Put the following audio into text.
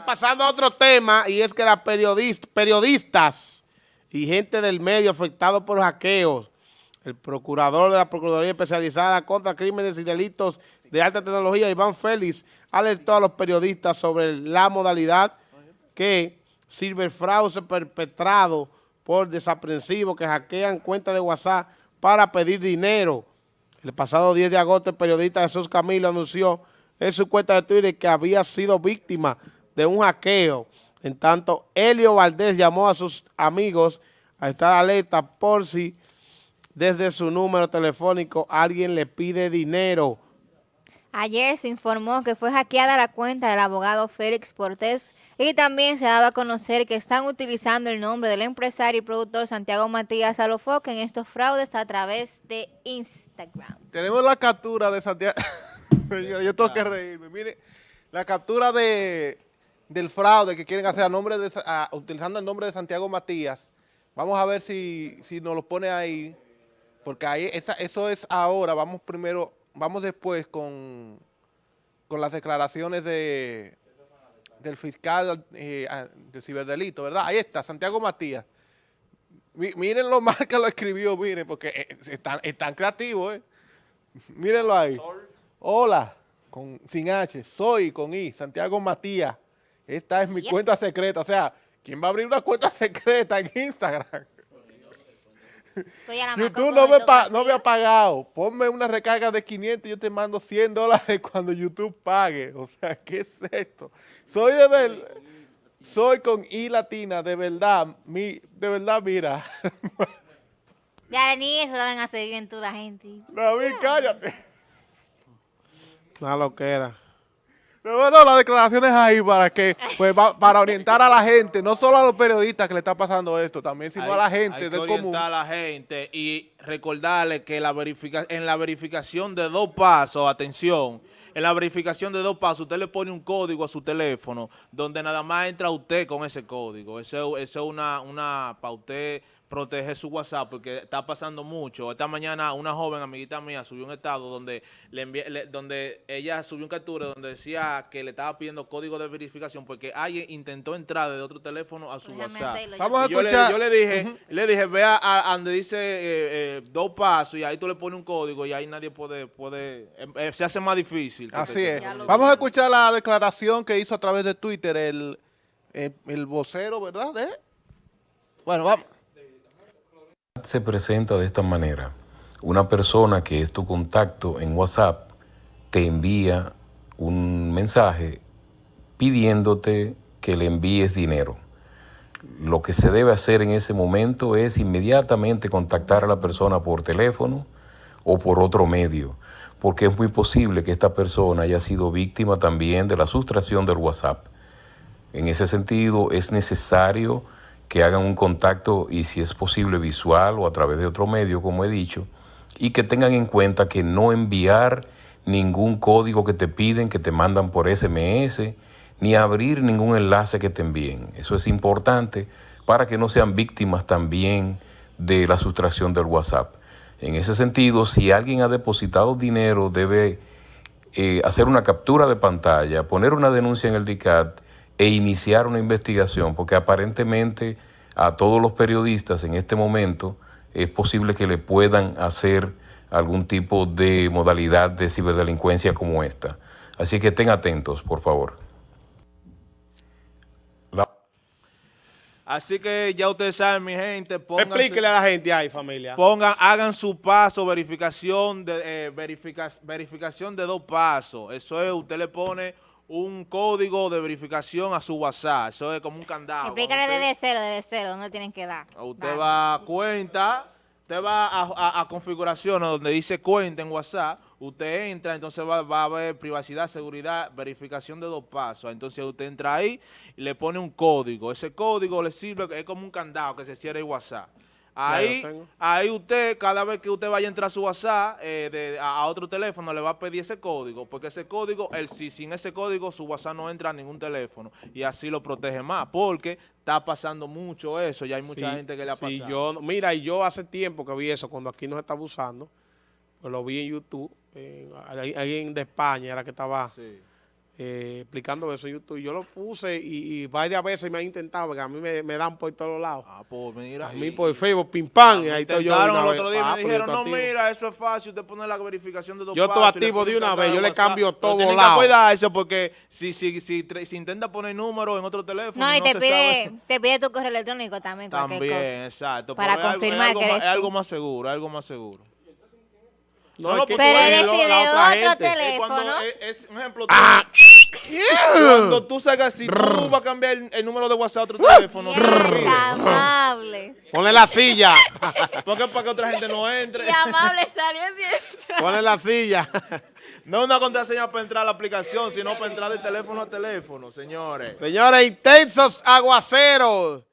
pasando a otro tema, y es que las periodistas y gente del medio afectados por hackeos, el procurador de la Procuraduría Especializada contra Crímenes y Delitos de Alta Tecnología, Iván Félix, alertó a los periodistas sobre la modalidad que fraude perpetrado por desaprensivos que hackean cuentas de WhatsApp para pedir dinero. El pasado 10 de agosto, el periodista Jesús Camilo anunció en su cuenta de Twitter que había sido víctima de un hackeo. En tanto, Helio Valdés llamó a sus amigos a estar alerta por si desde su número telefónico alguien le pide dinero. Ayer se informó que fue hackeada la cuenta del abogado Félix Portés y también se ha dado a conocer que están utilizando el nombre del empresario y productor Santiago Matías Alofoque en estos fraudes a través de Instagram. Tenemos la captura de Santiago. yo, tengo que reírme. Mire, la captura de, del fraude que quieren hacer a nombre de, utilizando el nombre de Santiago Matías. Vamos a ver si, si nos lo pone ahí, porque ahí eso es ahora. Vamos primero vamos después con, con las declaraciones de, del fiscal eh, de ciberdelito, ¿verdad? Ahí está, Santiago Matías. miren lo mal que lo escribió, miren, porque eh, están, están creativos, ¿eh? Mírenlo ahí. Hola, con, sin H, soy con I, Santiago Matías. Esta es mi cuenta secreta. O sea, ¿quién va a abrir una cuenta secreta en Instagram? YouTube no me, no me ha pagado. Ponme una recarga de 500 y yo te mando 100 dólares cuando YouTube pague. O sea, ¿qué es esto? Soy de verdad, soy con I latina, de verdad, mi, de verdad, mira. Ya ni eso deben hacer bien tú la gente. David, cállate. Una loquera. Bueno, las declaraciones ahí para que, pues, para orientar a la gente, no solo a los periodistas que le está pasando esto, también sino a la gente hay que orientar a la gente y recordarle que la verifica, en la verificación de dos pasos, atención, en la verificación de dos pasos, usted le pone un código a su teléfono, donde nada más entra usted con ese código. Eso, es una, una para usted proteger su WhatsApp porque está pasando mucho. Esta mañana una joven amiguita mía subió un estado donde le, envié, donde ella subió un captura donde decía que le estaba pidiendo código de verificación porque alguien intentó entrar de otro teléfono a su WhatsApp. Vamos a escuchar. Yo le, dije, le dije, vea a, donde dice eh, eh, dos pasos y ahí tú le pones un código y ahí nadie puede, puede eh, se hace más difícil. Así es. Vamos a escuchar la declaración que hizo a través de Twitter el, el vocero, ¿verdad? Bueno, vamos se presenta de esta manera. Una persona que es tu contacto en WhatsApp te envía un mensaje pidiéndote que le envíes dinero. Lo que se debe hacer en ese momento es inmediatamente contactar a la persona por teléfono o por otro medio, porque es muy posible que esta persona haya sido víctima también de la sustracción del WhatsApp. En ese sentido, es necesario que hagan un contacto y si es posible visual o a través de otro medio, como he dicho, y que tengan en cuenta que no enviar ningún código que te piden, que te mandan por SMS, ni abrir ningún enlace que te envíen. Eso es importante para que no sean víctimas también de la sustracción del WhatsApp. En ese sentido, si alguien ha depositado dinero, debe eh, hacer una captura de pantalla, poner una denuncia en el DICAT e iniciar una investigación, porque aparentemente a todos los periodistas en este momento es posible que le puedan hacer algún tipo de modalidad de ciberdelincuencia como esta. Así que estén atentos, por favor. Así que ya ustedes saben, mi gente, Explíquele a la gente ahí, familia. Pongan, hagan su paso, verificación de, eh, verificación de dos pasos. Eso es, usted le pone un código de verificación a su WhatsApp. Eso es como un candado. Explícale desde cero, desde cero, ¿dónde tienen que dar? Usted va a cuenta, usted va a, a, configuraciones donde dice cuenta en WhatsApp, usted entra, entonces va, va, a haber privacidad, seguridad, verificación de dos pasos. Entonces usted entra ahí y le pone un código. Ese código le sirve, es como un candado que se cierra el WhatsApp. Ahí, ahí usted, cada vez que usted vaya a entrar a su WhatsApp eh, a, otro teléfono, le va a pedir ese código, porque ese código, el, si sin ese código, su WhatsApp no entra a ningún teléfono, y así lo protege más, porque está pasando mucho eso, ya hay mucha gente que le ha pasado. Yo, mira, y yo hace tiempo que vi eso, cuando aquí nos está abusando, pues lo vi en YouTube, alguien de España era que estaba eh, explicando eso en YouTube. Yo lo puse y, y varias veces me han intentado, porque a mí me, me dan por todos lados. Ah, pues mira. A mí por Facebook, pim pam, y ahí estoy yo. intentaron el vez. otro día y Ah, me yo dijeron, no, activo. mira, eso es fácil, usted pone la verificación de dos Yo estoy activo de un una vez, yo le cambio todo tienen volado. que cuidarse porque si, si, si, si intenta poner número en otro teléfono, No, y te se pide, sabe. te pide tu correo electrónico también, También, cosa. exacto. Para pero es algo- confirmar es algo, que eres es algo más seguro, es algo más seguro. No, No, Pero eres de otra otro gente. teléfono. Es un ejemplo. Ah, Cuando tú sacas, si tú vas a cambiar el, el número de WhatsApp a otro teléfono, amable. Ponle la silla. Porque para que otra gente no entre. Y amable salió bien. Ponle la silla. No es una contraseña para entrar a la aplicación, sino para entrar de teléfono a teléfono, señores. Señores, intensos aguaceros.